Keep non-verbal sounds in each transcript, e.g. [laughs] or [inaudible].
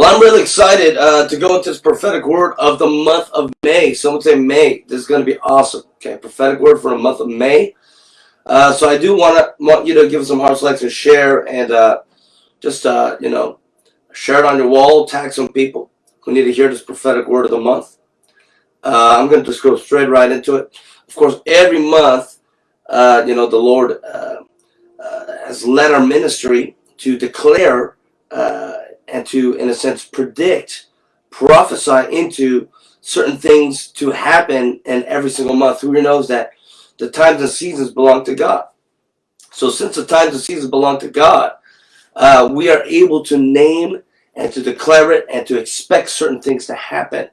Well, I'm really excited uh, to go into this prophetic word of the month of May. Someone say May. This is going to be awesome. Okay, prophetic word for the month of May. Uh, so I do want to want you to give some hearts, likes, and share, and uh, just uh, you know, share it on your wall. Tag some people who need to hear this prophetic word of the month. Uh, I'm going to just go straight right into it. Of course, every month, uh, you know, the Lord has led our ministry to declare and to, in a sense, predict, prophesy into certain things to happen in every single month. Who knows that the times and seasons belong to God? So since the times and seasons belong to God, uh, we are able to name and to declare it and to expect certain things to happen.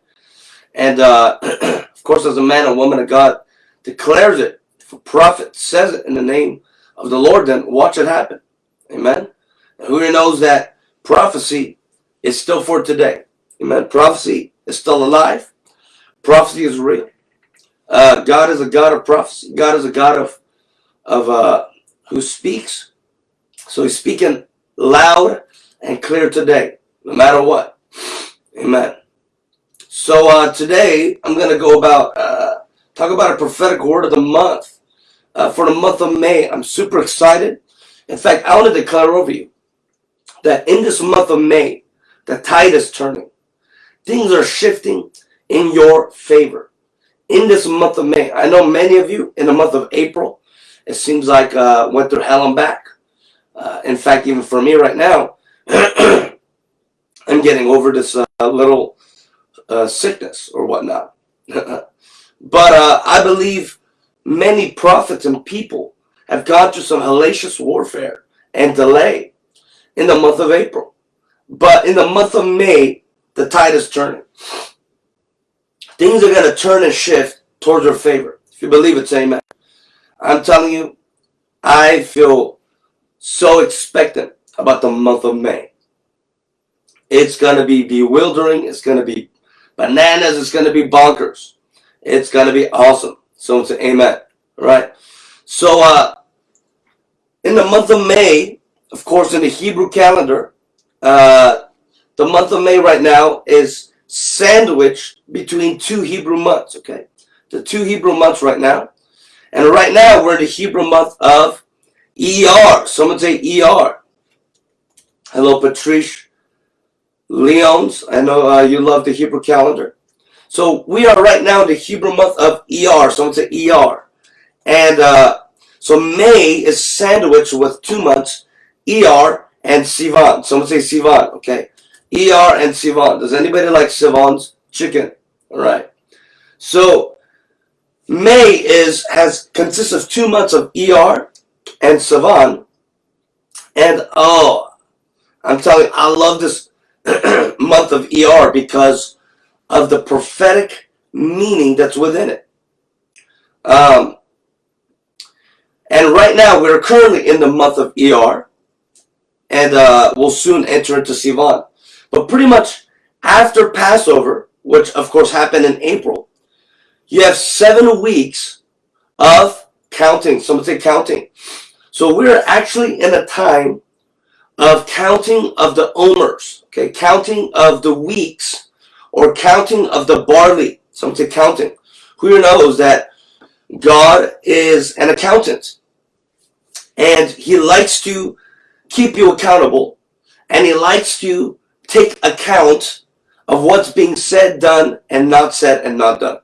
And uh, [clears throat] of course, as a man and woman of God declares it, if a prophet says it in the name of the Lord, then watch it happen. Amen. And who knows that prophecy is still for today. Amen. Prophecy is still alive. Prophecy is real. Uh, God is a God of prophecy. God is a God of of uh, who speaks. So He's speaking loud and clear today, no matter what. Amen. So uh, today I'm going to go about uh, talk about a prophetic word of the month uh, for the month of May. I'm super excited. In fact, I want to declare over you that in this month of May, the tide is turning. Things are shifting in your favor. In this month of May, I know many of you in the month of April, it seems like uh, went through hell and back. Uh, in fact, even for me right now, [clears throat] I'm getting over this uh, little uh, sickness or whatnot. [laughs] but uh, I believe many prophets and people have gone through some hellacious warfare and delay in the month of April. But in the month of May, the tide is turning. Things are going to turn and shift towards your favor. If you believe it, say amen. I'm telling you, I feel so expectant about the month of May. It's going to be bewildering. It's going to be bananas. It's going to be bonkers. It's going to be awesome. Someone say amen. Right. So, uh, in the month of May, of course, in the Hebrew calendar, uh, the month of May right now is sandwiched between two Hebrew months, okay? The two Hebrew months right now. And right now, we're in the Hebrew month of ER. Someone say ER. Hello, Patrice Leons. I know uh, you love the Hebrew calendar. So we are right now in the Hebrew month of ER. Someone say ER. And uh, so May is sandwiched with two months ER and Sivan. Someone say Sivan, okay? ER and Sivan. Does anybody like Sivan's chicken? All right. So May is has consists of two months of ER and Sivan. And oh, I'm telling you, I love this [clears throat] month of ER because of the prophetic meaning that's within it. Um, and right now, we're currently in the month of ER and uh, will soon enter into Sivan. But pretty much after Passover, which of course happened in April, you have seven weeks of counting. Someone say counting. So we're actually in a time of counting of the omers, okay, counting of the weeks or counting of the barley. Someone say counting. Who knows that God is an accountant and he likes to keep you accountable and he likes to take account of what's being said, done, and not said and not done.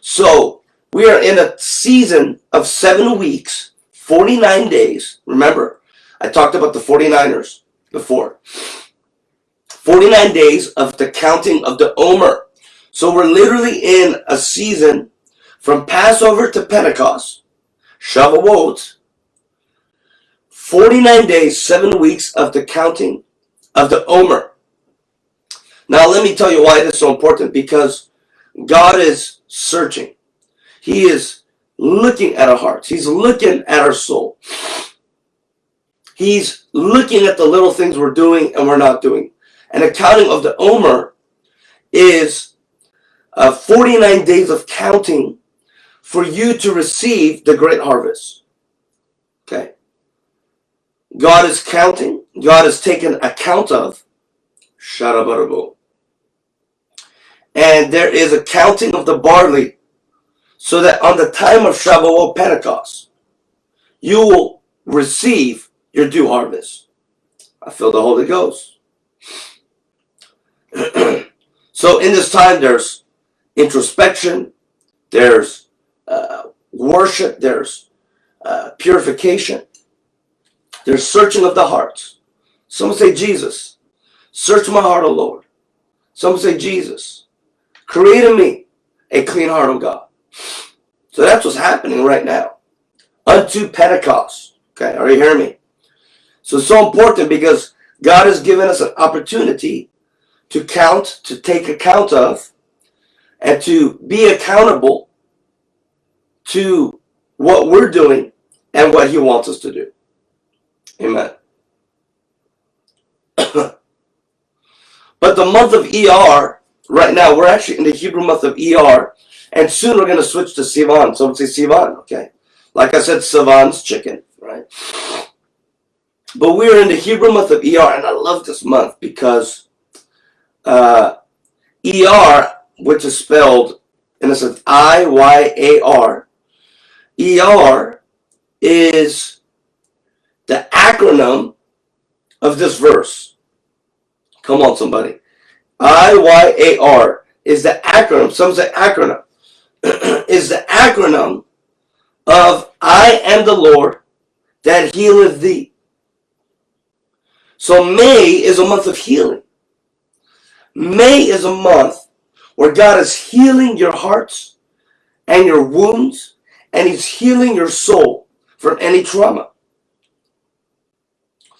So we are in a season of seven weeks, 49 days. Remember, I talked about the 49ers before. 49 days of the counting of the Omer. So we're literally in a season from Passover to Pentecost, Shavuot, 49 days, 7 weeks of the counting of the Omer. Now let me tell you why this is so important. Because God is searching. He is looking at our hearts. He's looking at our soul. He's looking at the little things we're doing and we're not doing. And accounting of the Omer is uh, 49 days of counting for you to receive the great harvest. Okay. God is counting. God is taking account of. Sharabarabo. And there is a counting of the barley so that on the time of Shavuot Pentecost, you will receive your due harvest. I feel the Holy Ghost. [clears throat] so in this time, there's introspection, there's uh, worship, there's uh, purification, there's searching of the hearts. Some say, Jesus, search my heart, O Lord. Some say, Jesus, create in me a clean heart, O God. So that's what's happening right now. Unto Pentecost. Okay, are you hearing me? So it's so important because God has given us an opportunity to count, to take account of, and to be accountable to what we're doing and what he wants us to do. Amen. [coughs] but the month of ER, right now, we're actually in the Hebrew month of ER, and soon we're going to switch to Sivan. So say Sivan, okay? Like I said, Sivan's chicken, right? But we're in the Hebrew month of ER, and I love this month because uh, ER, which is spelled, and it says I-Y-A-R, ER is the acronym of this verse. Come on, somebody. I-Y-A-R is the acronym. Some say acronym. [clears throat] is the acronym of I am the Lord that healeth thee. So May is a month of healing. May is a month where God is healing your hearts and your wounds and he's healing your soul from any trauma.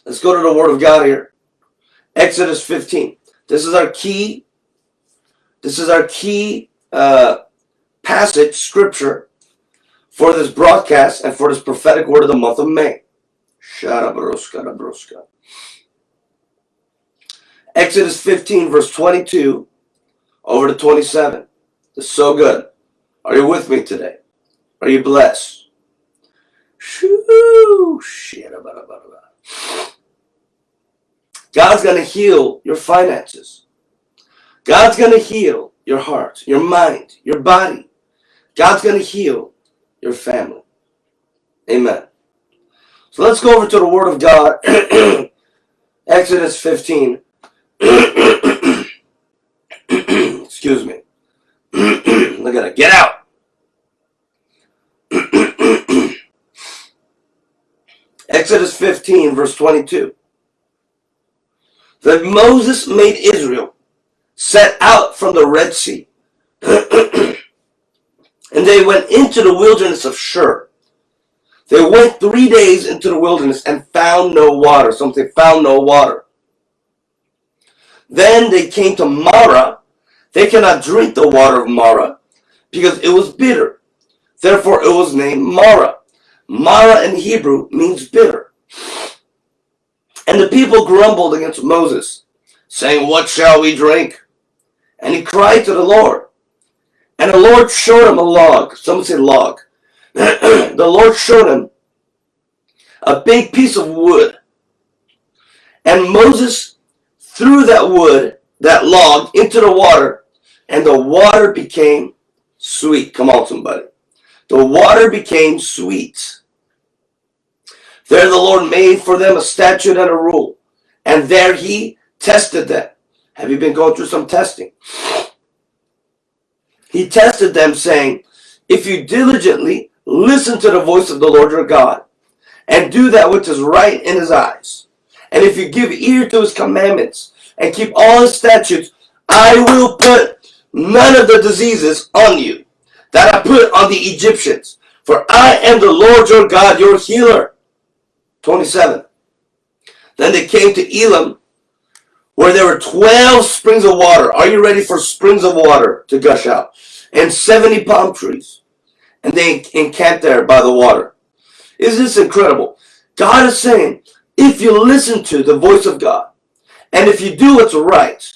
Let's go to the Word of God here. Exodus 15. This is our key. This is our key uh, passage, scripture, for this broadcast and for this prophetic word of the month of May. Exodus 15, verse 22 over to 27. It's so good. Are you with me today? Are you blessed? Shoo, God's going to heal your finances. God's going to heal your heart, your mind, your body. God's going to heal your family. Amen. So let's go over to the Word of God. [clears throat] Exodus 15. [clears throat] Excuse me. [clears throat] Look at it. Get out. Exodus 15, verse 22. That Moses made Israel set out from the Red Sea. [clears throat] and they went into the wilderness of Shur. They went three days into the wilderness and found no water. Something found no water. Then they came to Marah. They cannot drink the water of Marah because it was bitter. Therefore it was named Marah. Marah in Hebrew means bitter. And the people grumbled against Moses, saying, What shall we drink? And he cried to the Lord. And the Lord showed him a log. Some say log. [clears throat] the Lord showed him a big piece of wood. And Moses threw that wood, that log, into the water, and the water became sweet. Come on, somebody. The water became sweet. There the Lord made for them a statute and a rule. And there he tested them. Have you been going through some testing? He tested them saying, if you diligently listen to the voice of the Lord your God and do that which is right in his eyes, and if you give ear to his commandments and keep all his statutes, I will put none of the diseases on you that I put on the Egyptians. For I am the Lord your God, your healer. 27. Then they came to Elim, where there were 12 springs of water. Are you ready for springs of water to gush out? And 70 palm trees. And they encamped there by the water. Isn't this incredible? God is saying, if you listen to the voice of God, and if you do what's right,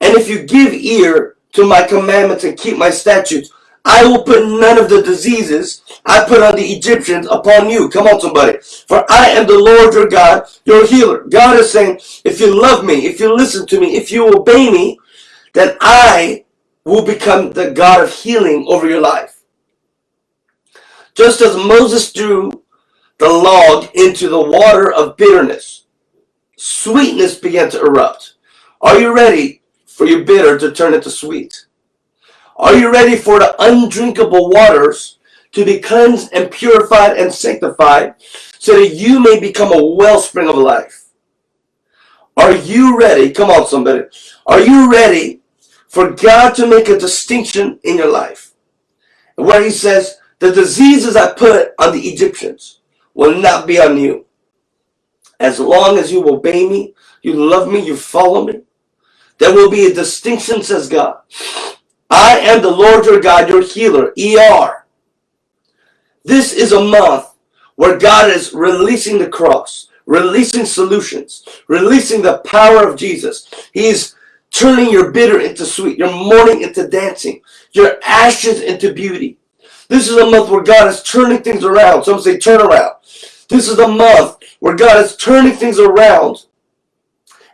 and if you give ear to my commandments and keep my statutes, I will put none of the diseases I put on the Egyptians upon you. Come on, somebody. For I am the Lord your God, your healer. God is saying, if you love me, if you listen to me, if you obey me, then I will become the God of healing over your life. Just as Moses threw the log into the water of bitterness, sweetness began to erupt. Are you ready for your bitter to turn into sweet? Are you ready for the undrinkable waters to be cleansed and purified and sanctified so that you may become a wellspring of life? Are you ready? Come on, somebody. Are you ready for God to make a distinction in your life? Where he says, the diseases I put on the Egyptians will not be on you. As long as you obey me, you love me, you follow me, there will be a distinction, says God. I am the Lord your God, your healer, ER. This is a month where God is releasing the cross, releasing solutions, releasing the power of Jesus. He's turning your bitter into sweet, your mourning into dancing, your ashes into beauty. This is a month where God is turning things around. Some say turn around. This is a month where God is turning things around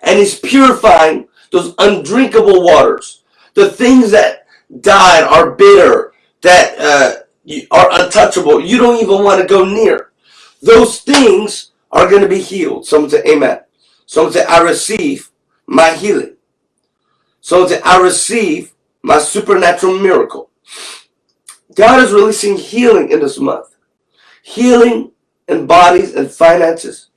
and He's purifying those undrinkable waters. The things that died are bitter, that uh, are untouchable. You don't even want to go near. Those things are going to be healed. Someone say amen. Someone say I receive my healing. Someone say I receive my supernatural miracle. God is releasing healing in this month. Healing in bodies and finances.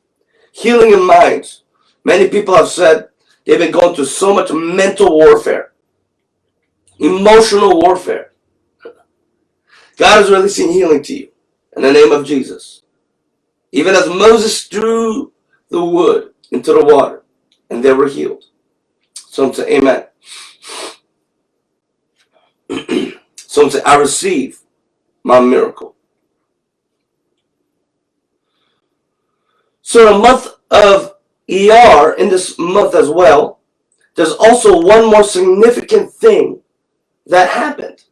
Healing in minds. Many people have said they've been going through so much mental warfare emotional warfare. God is releasing healing to you in the name of Jesus. Even as Moses threw the wood into the water and they were healed. Some say, Amen. [clears throat] Some say, I receive my miracle. So, a month of ER in this month as well, there's also one more significant thing that happened.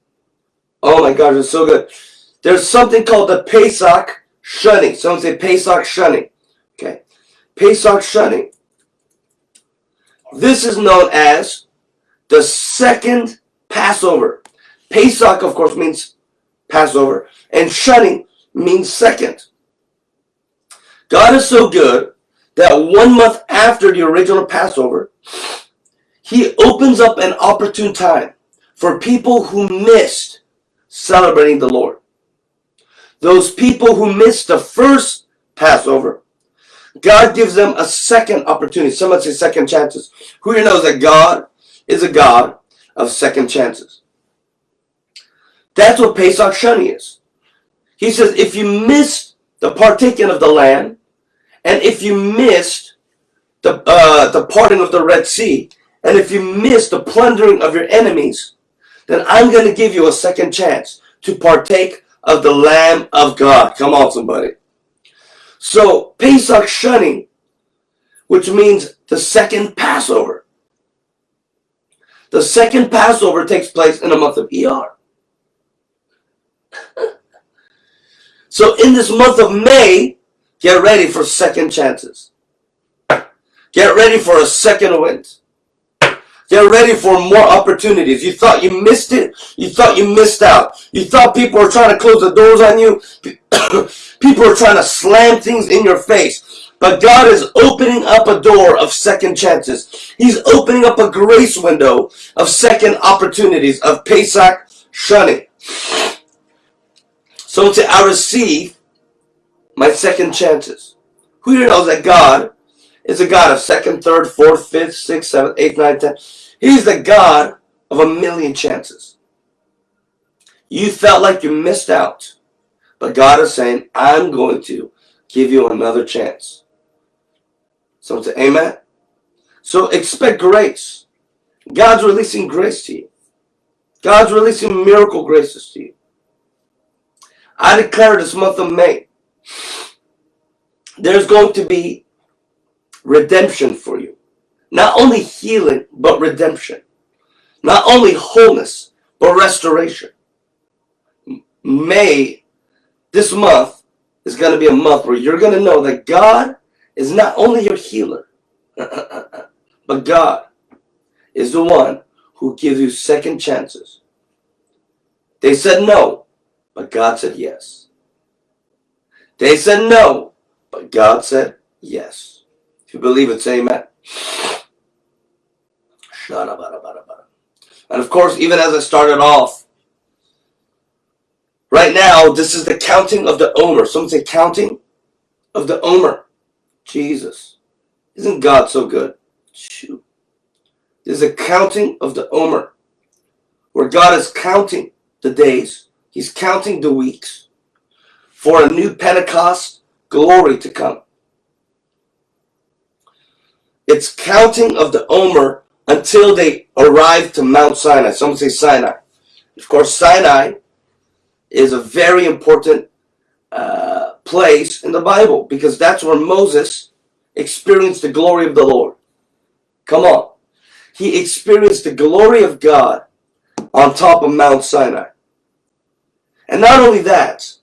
Oh my gosh, it's so good. There's something called the Pesach Sheni. Someone say Pesach Sheni. Okay. Pesach Sheni. This is known as the second Passover. Pesach, of course, means Passover, and Sheni means second. God is so good that one month after the original Passover, he opens up an opportune time for people who missed celebrating the Lord. Those people who missed the first Passover, God gives them a second opportunity. Someone say second chances. Who here knows that God is a God of second chances? That's what Pesach Shani is. He says, if you missed the partaking of the land, and if you missed the, uh, the parting of the Red Sea, and if you missed the plundering of your enemies, then I'm going to give you a second chance to partake of the Lamb of God. Come on, somebody. So, Pesach Sheni, which means the second Passover. The second Passover takes place in the month of ER. [laughs] so, in this month of May, get ready for second chances. Get ready for a second wind. Get ready for more opportunities. You thought you missed it. You thought you missed out. You thought people were trying to close the doors on you. [coughs] people are trying to slam things in your face. But God is opening up a door of second chances. He's opening up a grace window of second opportunities of Pesach Sheni. So to I receive my second chances. Who here knows that God is a God of second, third, fourth, fifth, sixth, seventh, eighth, ninth, tenth. He's the God of a million chances. You felt like you missed out. But God is saying, I'm going to give you another chance. So say amen. So expect grace. God's releasing grace to you. God's releasing miracle graces to you. I declare this month of May, there's going to be redemption for you. Not only healing, but redemption. Not only wholeness, but restoration. May, this month, is going to be a month where you're going to know that God is not only your healer, [laughs] but God is the one who gives you second chances. They said no, but God said yes. They said no, but God said yes. If you believe it, say amen. And of course, even as I started off, right now, this is the counting of the Omer. Someone say counting of the Omer. Jesus. Isn't God so good? Shoot. There's a counting of the Omer, where God is counting the days, He's counting the weeks for a new Pentecost glory to come. It's counting of the Omer until they arrive to Mount Sinai. Some say Sinai. Of course, Sinai is a very important uh, place in the Bible because that's where Moses experienced the glory of the Lord. Come on. He experienced the glory of God on top of Mount Sinai. And not only that,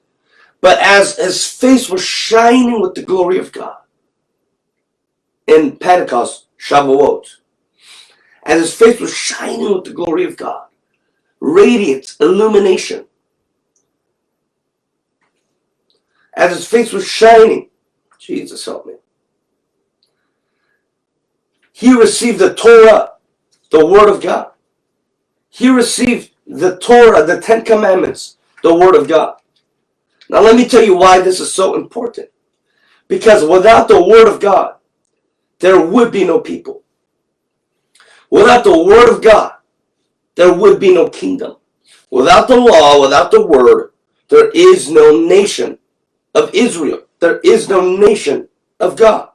but as his face was shining with the glory of God in Pentecost, Shavuot, as his face was shining with the glory of God, radiant illumination, as his face was shining, Jesus help me, he received the Torah, the Word of God. He received the Torah, the Ten Commandments, the Word of God. Now, let me tell you why this is so important. Because without the Word of God, there would be no people. Without the Word of God, there would be no kingdom. Without the law, without the Word, there is no nation of Israel. There is no nation of God.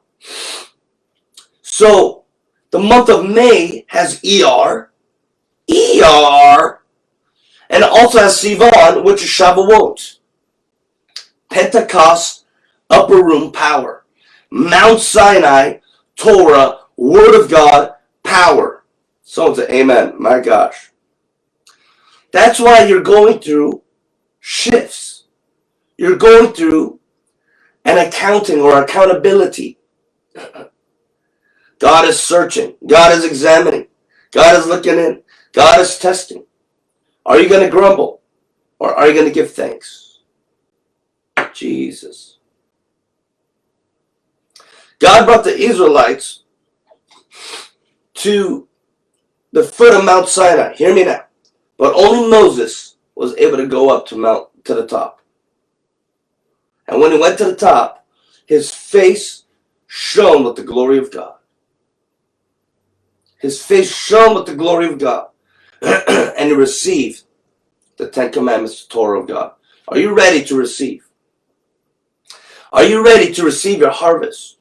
So, the month of May has ER, ER, and also has Sivan, which is Shavuot. Pentecost, upper room power. Mount Sinai, Torah, Word of God, power. Someone say amen. My gosh. That's why you're going through shifts. You're going through an accounting or accountability. [clears throat] God is searching. God is examining. God is looking in. God is testing. Are you going to grumble? Or are you going to give thanks? Jesus. God brought the Israelites to the foot of Mount Sinai. Hear me now. But only Moses was able to go up to Mount to the top. And when he went to the top, his face shone with the glory of God. His face shone with the glory of God. [clears throat] and he received the Ten Commandments, the Torah of God. Are you ready to receive? Are you ready to receive your harvest?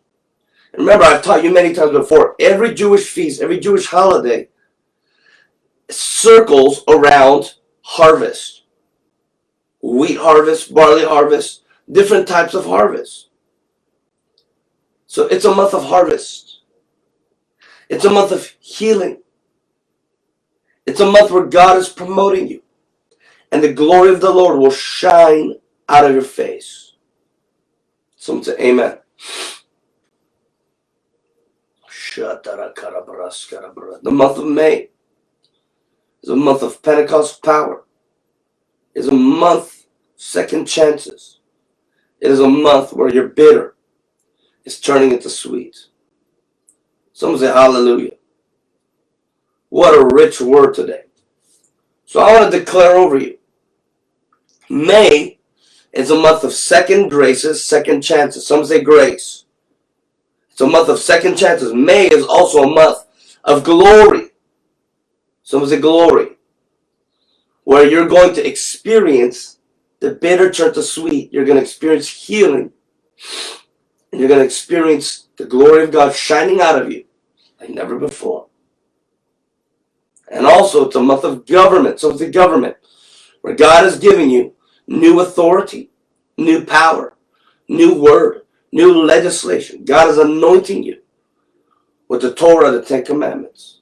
remember, I've taught you many times before, every Jewish feast, every Jewish holiday circles around harvest. Wheat harvest, barley harvest, different types of harvest. So it's a month of harvest. It's a month of healing. It's a month where God is promoting you. And the glory of the Lord will shine out of your face. Someone say amen. The month of May is a month of Pentecost power. It's a month second chances. It is a month where you're bitter is turning into sweet. Someone say hallelujah. What a rich word today. So I want to declare over you. May is a month of second graces, second chances. Some say grace. It's a month of second chances. May is also a month of glory. Some say glory. Where you're going to experience the bitter turn to sweet. You're going to experience healing. And you're going to experience the glory of God shining out of you like never before. And also, it's a month of government. So it's the government where God is giving you new authority, new power, new word, new legislation. God is anointing you with the Torah, the Ten Commandments.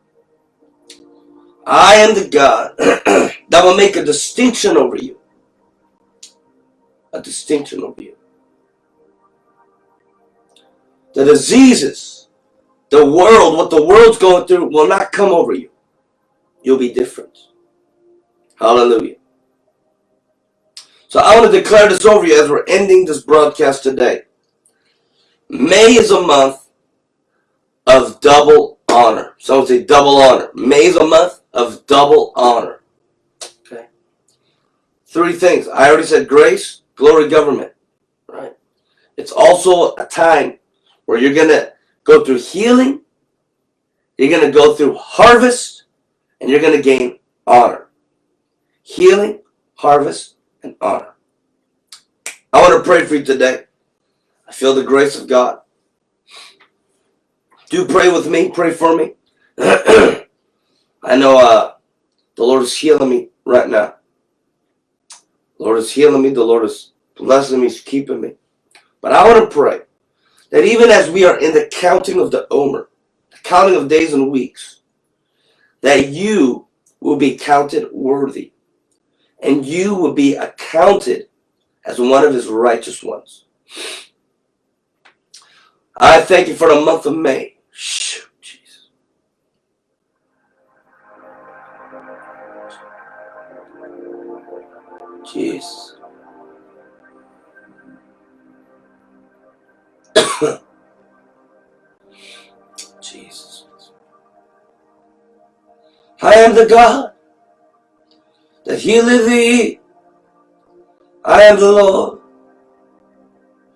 I am the God [clears throat] that will make a distinction over you. A distinction over you. The diseases, the world, what the world's going through will not come over you. You'll be different. Hallelujah. So I want to declare this over you as we're ending this broadcast today. May is a month of double honor. Someone say double honor. May is a month of double honor. Okay. Three things. I already said grace, glory, government. Right. It's also a time where you're going to go through healing, you're going to go through harvest, and you're going to gain honor. Healing, harvest, and honor. I want to pray for you today. I feel the grace of God. Do pray with me. Pray for me. [clears throat] I know uh, the Lord is healing me right now. The Lord is healing me. The Lord is blessing me. He's keeping me. But I want to pray that even as we are in the counting of the Omer, the counting of days and weeks, that you will be counted worthy and you will be accounted as one of his righteous ones. I thank you for the month of May. Jeez. [coughs] Jesus. I am the God that healeth thee. I am the Lord,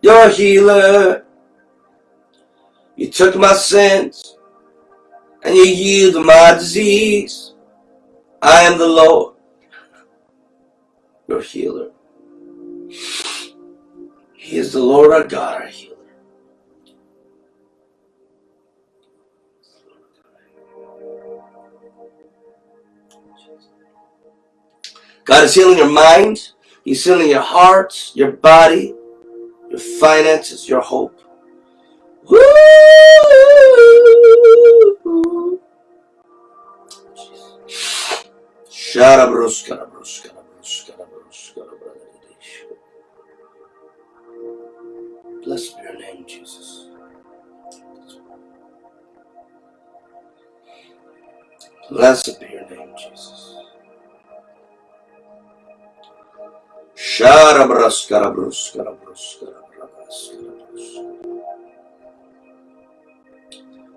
your healer. You took my sins and you healed my disease. I am the Lord, your healer. He is the Lord our God, our healer. God is healing your mind. He's healing your heart, your body, your finances, your hope. Woo! Blessed be your name, Jesus. Blessed be your name, Jesus.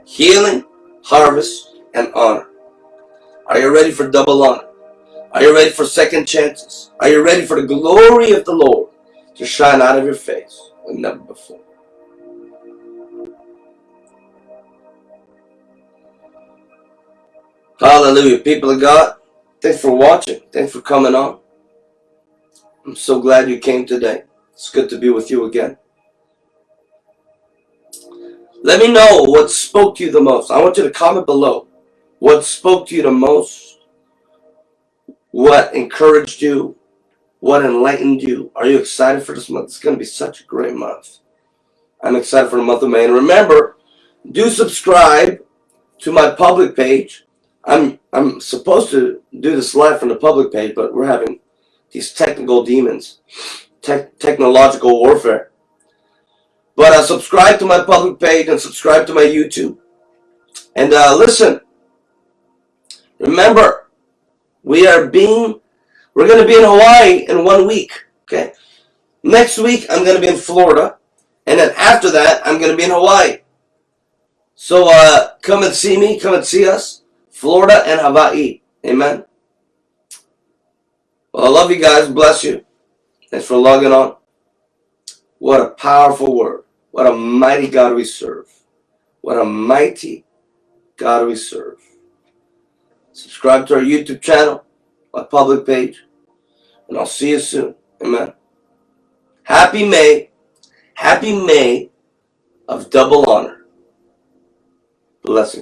Healing, harvest, and honor. Are you ready for double honor? Are you ready for second chances? Are you ready for the glory of the Lord to shine out of your face like never before? Hallelujah. People of God, thanks for watching. Thanks for coming on. I'm so glad you came today. It's good to be with you again. Let me know what spoke to you the most. I want you to comment below. What spoke to you the most? What encouraged you? What enlightened you? Are you excited for this month? It's going to be such a great month. I'm excited for the month of May. And remember, do subscribe to my public page. I'm I'm supposed to do this live from the public page, but we're having these technical demons, te technological warfare. But uh, subscribe to my public page and subscribe to my YouTube. And uh, listen, remember, we are being, we're going to be in Hawaii in one week. Okay. Next week, I'm going to be in Florida. And then after that, I'm going to be in Hawaii. So uh, come and see me. Come and see us. Florida and Hawaii. Amen. Well, I love you guys. Bless you. Thanks for logging on. What a powerful word. What a mighty God we serve. What a mighty God we serve. Subscribe to our YouTube channel, my public page, and I'll see you soon. Amen. Happy May. Happy May of double honor. Blessings.